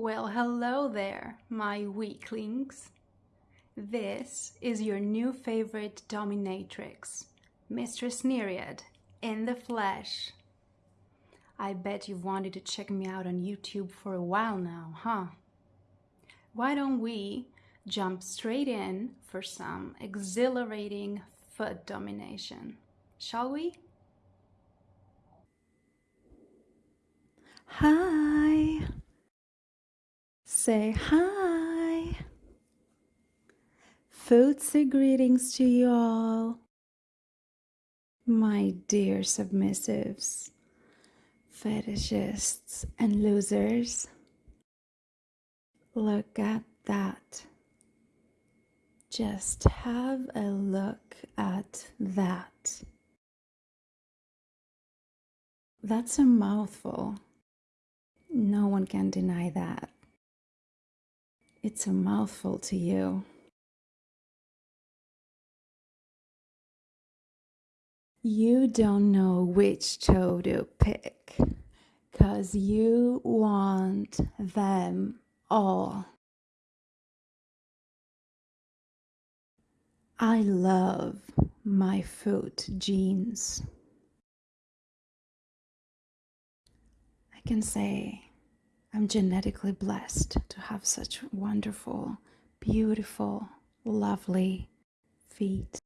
Well, hello there, my weaklings. This is your new favorite dominatrix, Mistress Nereid, in the flesh. I bet you've wanted to check me out on YouTube for a while now, huh? Why don't we jump straight in for some exhilarating foot domination, shall we? Hi. Say hi. Footsie greetings to you all. My dear submissives, fetishists, and losers. Look at that. Just have a look at that. That's a mouthful. No one can deny that. It's a mouthful to you. You don't know which toe to pick because you want them all. I love my foot genes. I can say I'm genetically blessed to have such wonderful, beautiful, lovely feet.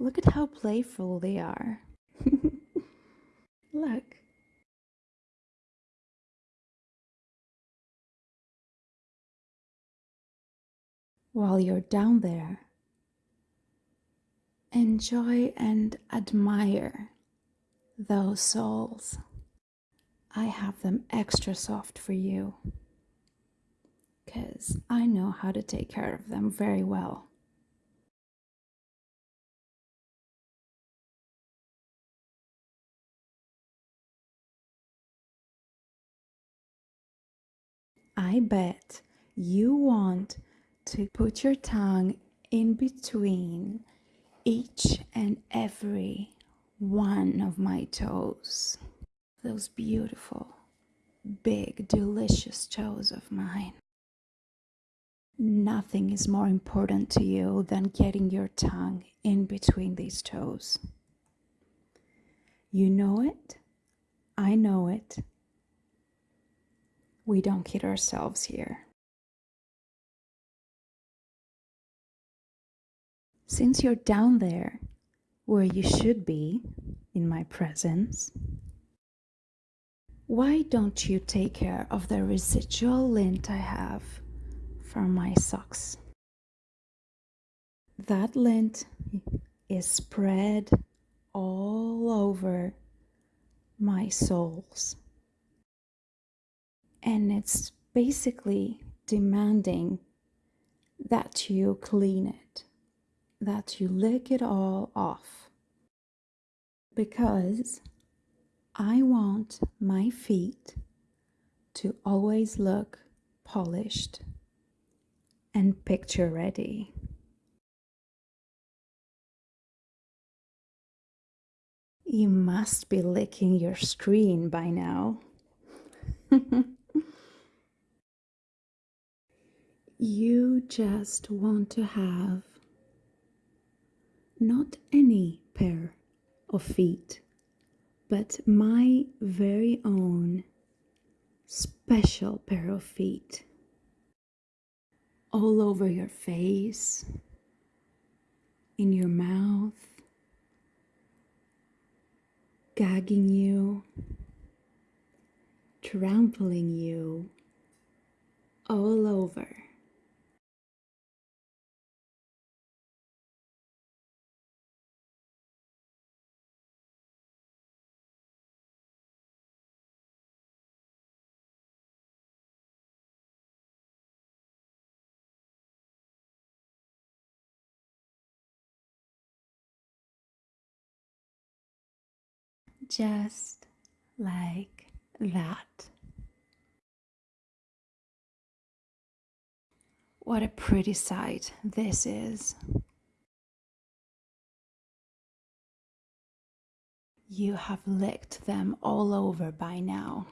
Look at how playful they are. Look. While you're down there, enjoy and admire those soles. I have them extra soft for you because I know how to take care of them very well. I bet you want to put your tongue in between each and every one of my toes. Those beautiful, big, delicious toes of mine. Nothing is more important to you than getting your tongue in between these toes. You know it. I know it we don't kid ourselves here. Since you're down there, where you should be, in my presence, why don't you take care of the residual lint I have from my socks? That lint is spread all over my soles and it's basically demanding that you clean it, that you lick it all off. Because I want my feet to always look polished and picture ready. You must be licking your screen by now. you just want to have not any pair of feet, but my very own special pair of feet. All over your face, in your mouth, gagging you, trampling you all over. Just like that. What a pretty sight this is. You have licked them all over by now.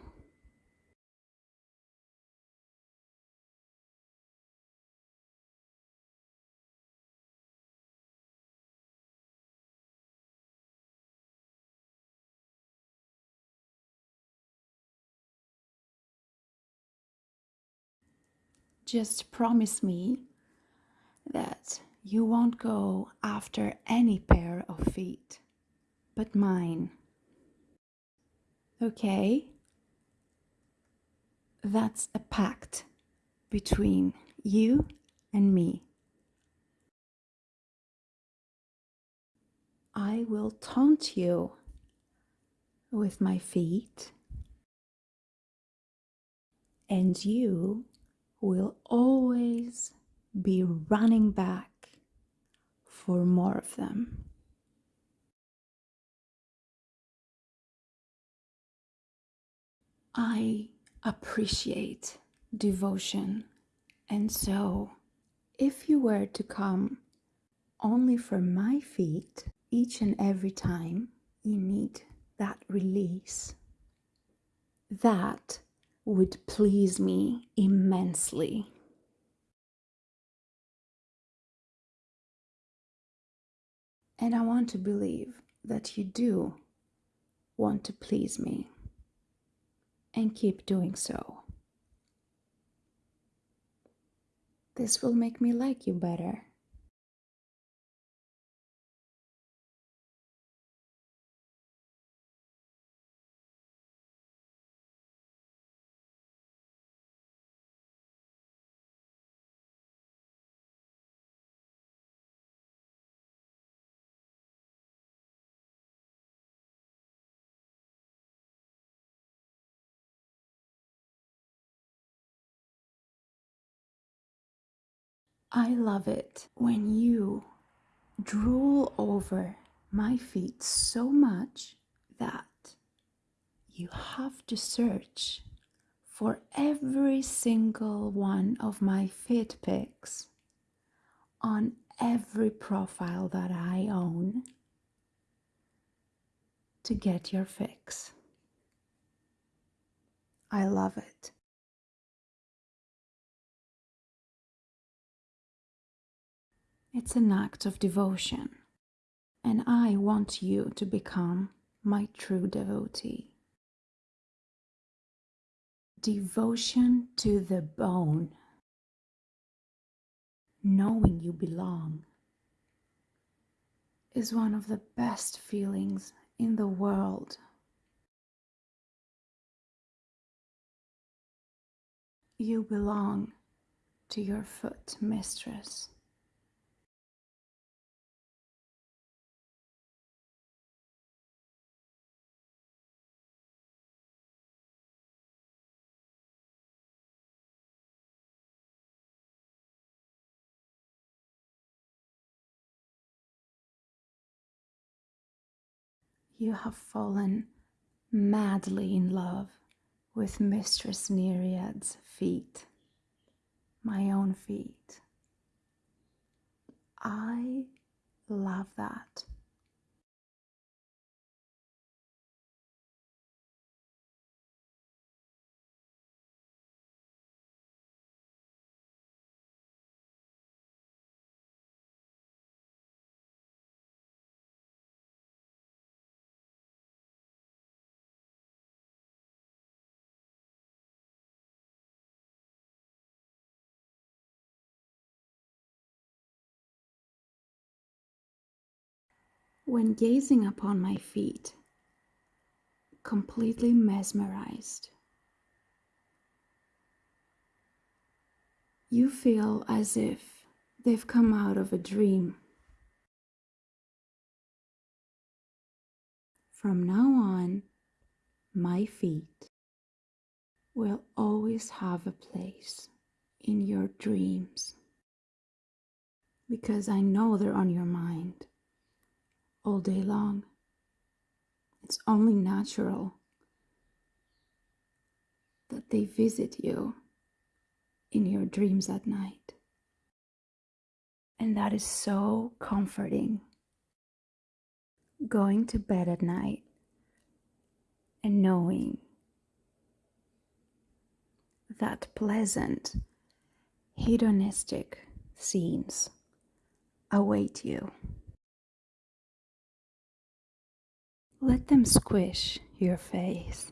Just promise me that you won't go after any pair of feet but mine. Okay? That's a pact between you and me. I will taunt you with my feet, and you will always be running back for more of them. I appreciate devotion, and so if you were to come only for my feet each and every time you need that release, that would please me immensely. And I want to believe that you do want to please me and keep doing so. This will make me like you better. I love it when you drool over my feet so much that you have to search for every single one of my fit pics on every profile that I own to get your fix. I love it. It's an act of devotion, and I want you to become my true devotee. Devotion to the bone, knowing you belong, is one of the best feelings in the world. You belong to your foot mistress. You have fallen madly in love with Mistress Nereid's feet, my own feet. I love that. When gazing upon my feet, completely mesmerized, you feel as if they've come out of a dream. From now on, my feet will always have a place in your dreams because I know they're on your mind all day long. It's only natural that they visit you in your dreams at night. And that is so comforting. Going to bed at night and knowing that pleasant, hedonistic scenes await you. Let them squish your face.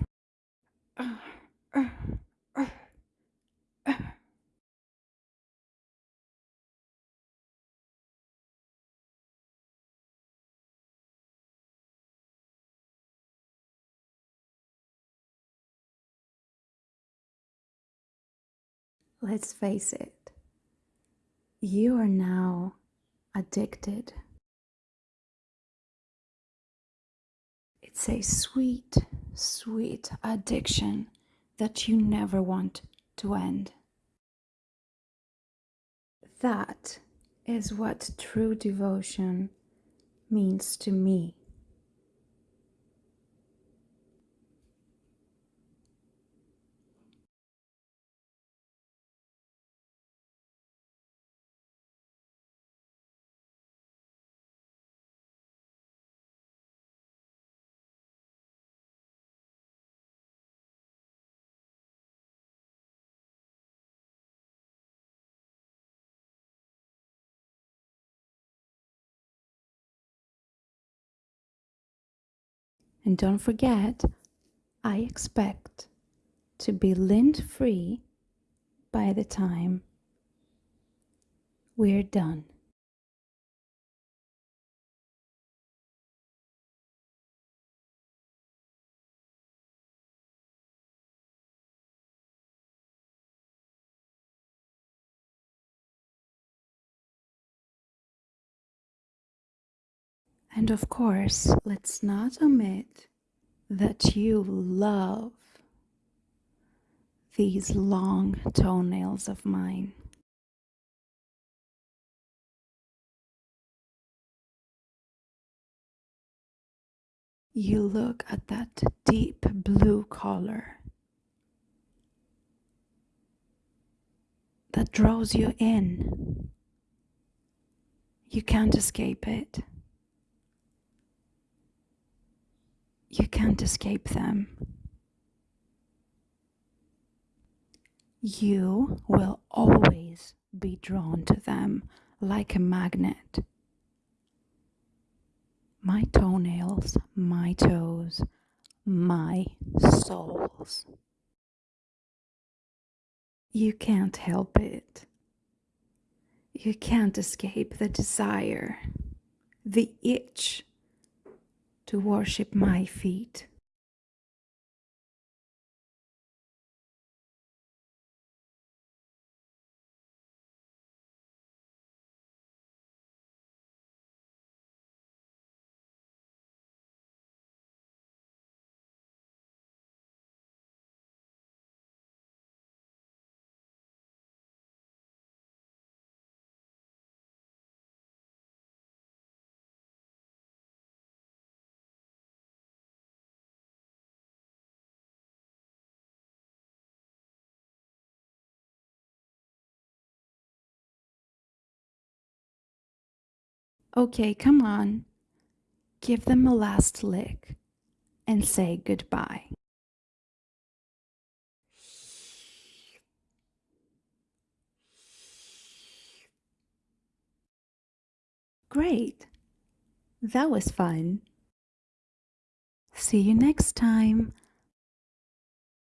Let's face it, you are now addicted. It's a sweet, sweet addiction that you never want to end. That is what true devotion means to me. And don't forget, I expect to be lint free by the time we're done. And of course, let's not omit that you love these long toenails of mine. You look at that deep blue color that draws you in. You can't escape it. You can't escape them. You will always be drawn to them like a magnet. My toenails, my toes, my soles. You can't help it. You can't escape the desire, the itch to worship my feet. Okay, come on. Give them a last lick and say goodbye. Great. That was fun. See you next time.